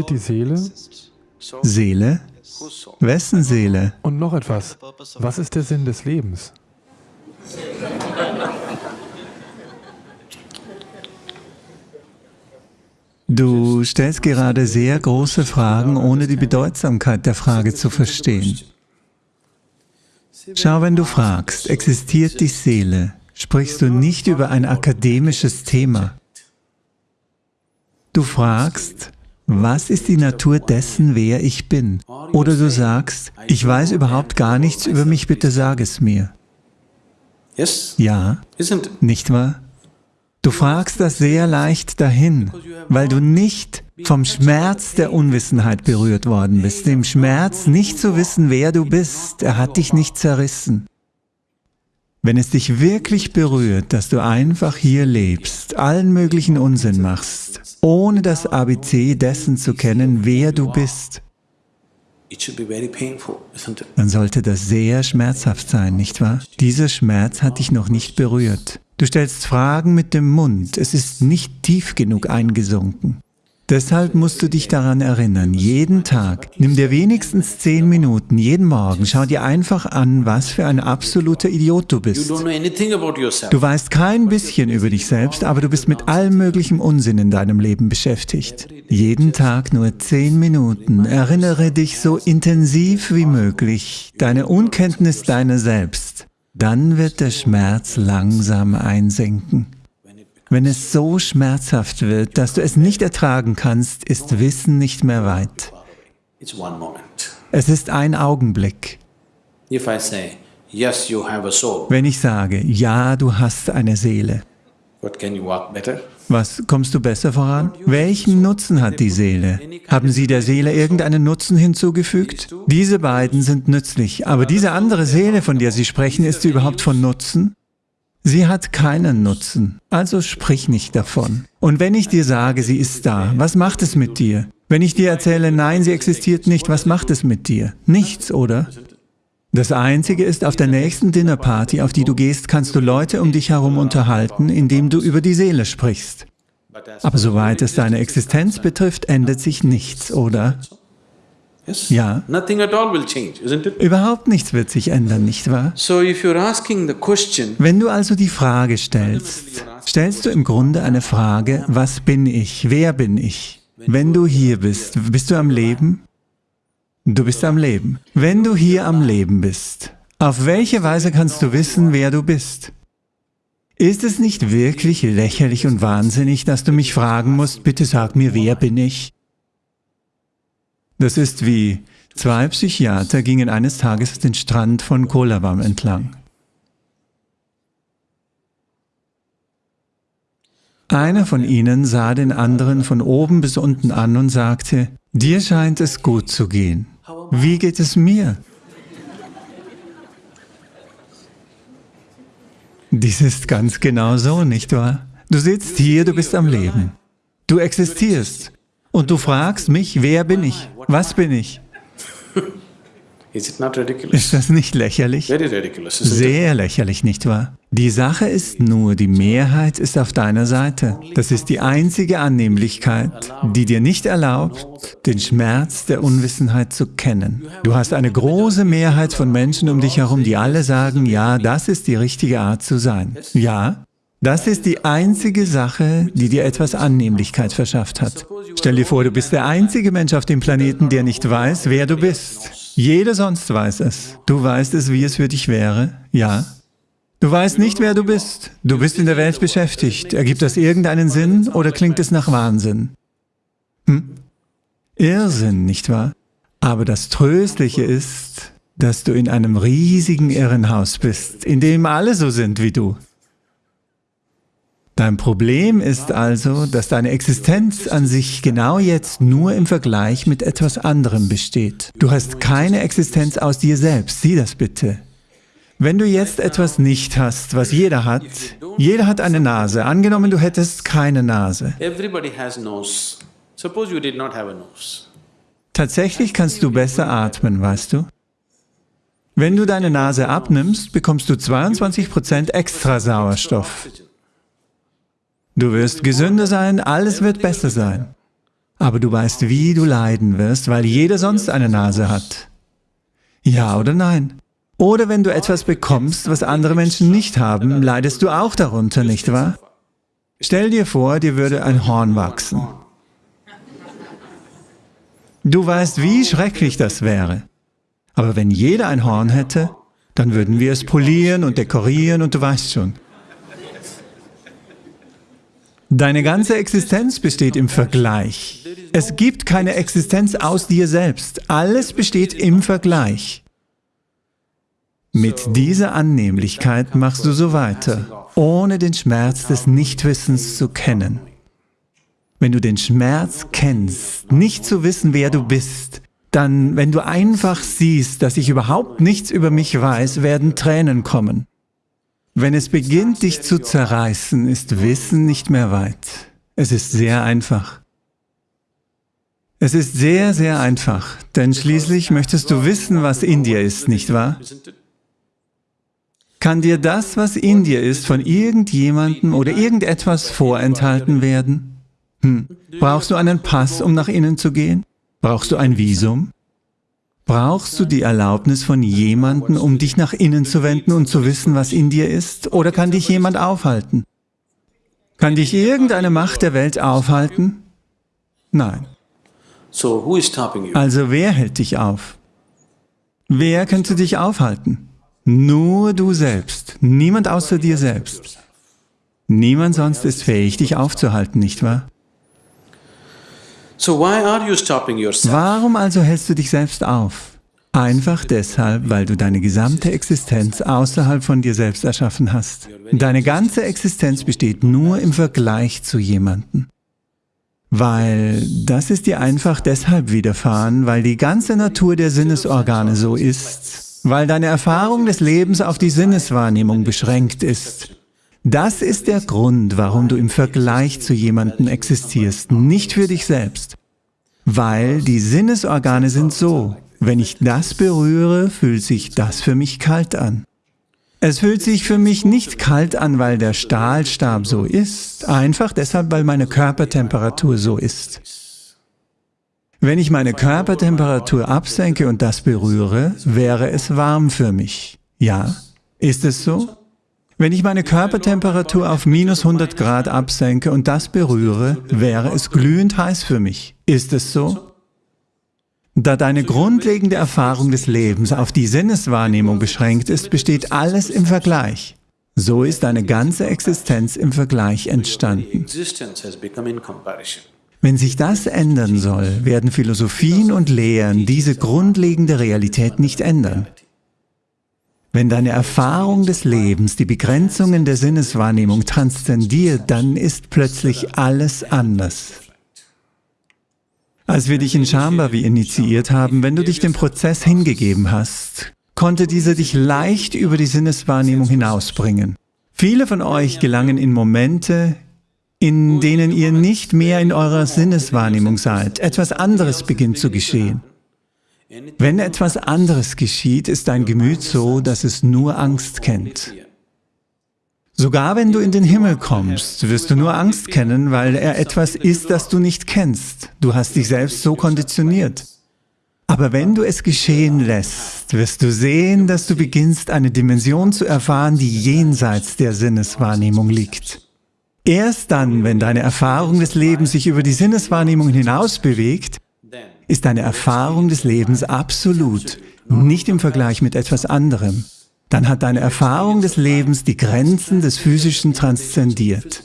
Existiert die Seele? Seele? Wessen Seele? Und noch etwas. Was ist der Sinn des Lebens? Du stellst gerade sehr große Fragen, ohne die Bedeutsamkeit der Frage zu verstehen. Schau, wenn du fragst, existiert die Seele, sprichst du nicht über ein akademisches Thema. Du fragst, was ist die Natur dessen, wer ich bin? Oder du sagst, ich weiß überhaupt gar nichts über mich, bitte sag es mir. Ja, nicht wahr? Du fragst das sehr leicht dahin, weil du nicht vom Schmerz der Unwissenheit berührt worden bist, dem Schmerz nicht zu wissen, wer du bist, er hat dich nicht zerrissen. Wenn es dich wirklich berührt, dass du einfach hier lebst, allen möglichen Unsinn machst, ohne das ABC dessen zu kennen, wer du bist, dann sollte das sehr schmerzhaft sein, nicht wahr? Dieser Schmerz hat dich noch nicht berührt. Du stellst Fragen mit dem Mund, es ist nicht tief genug eingesunken. Deshalb musst du dich daran erinnern, jeden Tag, nimm dir wenigstens zehn Minuten, jeden Morgen, schau dir einfach an, was für ein absoluter Idiot du bist. Du weißt kein bisschen über dich selbst, aber du bist mit allem möglichen Unsinn in deinem Leben beschäftigt. Jeden Tag nur zehn Minuten, erinnere dich so intensiv wie möglich, deine Unkenntnis deiner selbst. Dann wird der Schmerz langsam einsenken. Wenn es so schmerzhaft wird, dass du es nicht ertragen kannst, ist Wissen nicht mehr weit. Es ist ein Augenblick. Wenn ich sage, ja, du hast eine Seele, was, kommst du besser voran? Welchen Nutzen hat die Seele? Haben Sie der Seele irgendeinen Nutzen hinzugefügt? Diese beiden sind nützlich, aber diese andere Seele, von der Sie sprechen, ist sie überhaupt von Nutzen? Sie hat keinen Nutzen, also sprich nicht davon. Und wenn ich dir sage, sie ist da, was macht es mit dir? Wenn ich dir erzähle, nein, sie existiert nicht, was macht es mit dir? Nichts, oder? Das Einzige ist, auf der nächsten Dinnerparty, auf die du gehst, kannst du Leute um dich herum unterhalten, indem du über die Seele sprichst. Aber soweit es deine Existenz betrifft, ändert sich nichts, oder? Ja. Überhaupt nichts wird sich ändern, nicht wahr? Wenn du also die Frage stellst, stellst du im Grunde eine Frage, was bin ich, wer bin ich? Wenn du hier bist, bist du am Leben? Du bist am Leben. Wenn du hier am Leben bist, auf welche Weise kannst du wissen, wer du bist? Ist es nicht wirklich lächerlich und wahnsinnig, dass du mich fragen musst, bitte sag mir, wer bin ich? Das ist wie, zwei Psychiater gingen eines Tages den Strand von Kolavam entlang. Einer von ihnen sah den anderen von oben bis unten an und sagte, dir scheint es gut zu gehen. Wie geht es mir? Dies ist ganz genau so, nicht wahr? Du sitzt hier, du bist am Leben. Du existierst. Und du fragst mich, wer bin ich? Was bin ich? Ist das nicht lächerlich? Sehr lächerlich, nicht wahr? Die Sache ist nur, die Mehrheit ist auf deiner Seite. Das ist die einzige Annehmlichkeit, die dir nicht erlaubt, den Schmerz der Unwissenheit zu kennen. Du hast eine große Mehrheit von Menschen um dich herum, die alle sagen, ja, das ist die richtige Art zu sein. Ja, das ist die einzige Sache, die dir etwas Annehmlichkeit verschafft hat. Stell dir vor, du bist der einzige Mensch auf dem Planeten, der nicht weiß, wer du bist. Jeder sonst weiß es. Du weißt es, wie es für dich wäre. Ja. Du weißt nicht, wer du bist. Du bist in der Welt beschäftigt. Ergibt das irgendeinen Sinn oder klingt es nach Wahnsinn? Hm? Irrsinn, nicht wahr? Aber das Tröstliche ist, dass du in einem riesigen Irrenhaus bist, in dem alle so sind wie du. Dein Problem ist also, dass deine Existenz an sich genau jetzt nur im Vergleich mit etwas anderem besteht. Du hast keine Existenz aus dir selbst, sieh das bitte. Wenn du jetzt etwas nicht hast, was jeder hat, jeder hat eine Nase, angenommen du hättest keine Nase. Tatsächlich kannst du besser atmen, weißt du? Wenn du deine Nase abnimmst, bekommst du 22% extra Sauerstoff. Du wirst gesünder sein, alles wird besser sein. aber du weißt, wie du leiden wirst, weil jeder sonst eine Nase hat. Ja oder nein? Oder wenn du etwas bekommst, was andere Menschen nicht haben, leidest du auch darunter, nicht wahr? Stell dir vor, dir würde ein Horn wachsen. Du weißt, wie schrecklich das wäre. Aber wenn jeder ein Horn hätte, dann würden wir es polieren und dekorieren und du weißt schon. Deine ganze Existenz besteht im Vergleich. Es gibt keine Existenz aus dir selbst. Alles besteht im Vergleich. Mit dieser Annehmlichkeit machst du so weiter, ohne den Schmerz des Nichtwissens zu kennen. Wenn du den Schmerz kennst, nicht zu wissen, wer du bist, dann, wenn du einfach siehst, dass ich überhaupt nichts über mich weiß, werden Tränen kommen. Wenn es beginnt, dich zu zerreißen, ist Wissen nicht mehr weit. Es ist sehr einfach. Es ist sehr, sehr einfach, denn schließlich möchtest du wissen, was in dir ist, nicht wahr? Kann dir das, was in dir ist, von irgendjemandem oder irgendetwas vorenthalten werden? Hm. Brauchst du einen Pass, um nach innen zu gehen? Brauchst du ein Visum? Brauchst du die Erlaubnis von jemandem, um dich nach innen zu wenden und zu wissen, was in dir ist? Oder kann dich jemand aufhalten? Kann dich irgendeine Macht der Welt aufhalten? Nein. Also wer hält dich auf? Wer könnte dich aufhalten? Nur du selbst, niemand außer dir selbst. Niemand sonst ist fähig, dich aufzuhalten, nicht wahr? Warum also hältst du dich selbst auf? Einfach deshalb, weil du deine gesamte Existenz außerhalb von dir selbst erschaffen hast. Deine ganze Existenz besteht nur im Vergleich zu jemandem. Weil das ist dir einfach deshalb widerfahren, weil die ganze Natur der Sinnesorgane so ist, weil deine Erfahrung des Lebens auf die Sinneswahrnehmung beschränkt ist. Das ist der Grund, warum du im Vergleich zu jemandem existierst, nicht für dich selbst. Weil die Sinnesorgane sind so, wenn ich das berühre, fühlt sich das für mich kalt an. Es fühlt sich für mich nicht kalt an, weil der Stahlstab so ist, einfach deshalb, weil meine Körpertemperatur so ist. Wenn ich meine Körpertemperatur absenke und das berühre, wäre es warm für mich. Ja? Ist es so? Wenn ich meine Körpertemperatur auf minus 100 Grad absenke und das berühre, wäre es glühend heiß für mich. Ist es so? Da deine grundlegende Erfahrung des Lebens auf die Sinneswahrnehmung beschränkt ist, besteht alles im Vergleich. So ist deine ganze Existenz im Vergleich entstanden. Wenn sich das ändern soll, werden Philosophien und Lehren diese grundlegende Realität nicht ändern. Wenn deine Erfahrung des Lebens die Begrenzungen der Sinneswahrnehmung transzendiert, dann ist plötzlich alles anders. Als wir dich in Shambhavi initiiert haben, wenn du dich dem Prozess hingegeben hast, konnte dieser dich leicht über die Sinneswahrnehmung hinausbringen. Viele von euch gelangen in Momente, in denen ihr nicht mehr in eurer Sinneswahrnehmung seid. Etwas anderes beginnt zu geschehen. Wenn etwas anderes geschieht, ist dein Gemüt so, dass es nur Angst kennt. Sogar wenn du in den Himmel kommst, wirst du nur Angst kennen, weil er etwas ist, das du nicht kennst. Du hast dich selbst so konditioniert. Aber wenn du es geschehen lässt, wirst du sehen, dass du beginnst, eine Dimension zu erfahren, die jenseits der Sinneswahrnehmung liegt. Erst dann, wenn deine Erfahrung des Lebens sich über die Sinneswahrnehmung hinaus bewegt, ist deine Erfahrung des Lebens absolut, nicht im Vergleich mit etwas anderem. Dann hat deine Erfahrung des Lebens die Grenzen des Physischen transzendiert.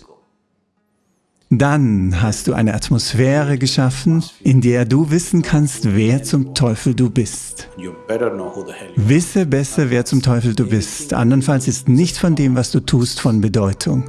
Dann hast du eine Atmosphäre geschaffen, in der du wissen kannst, wer zum Teufel du bist. Wisse besser, wer zum Teufel du bist, andernfalls ist nichts von dem, was du tust, von Bedeutung.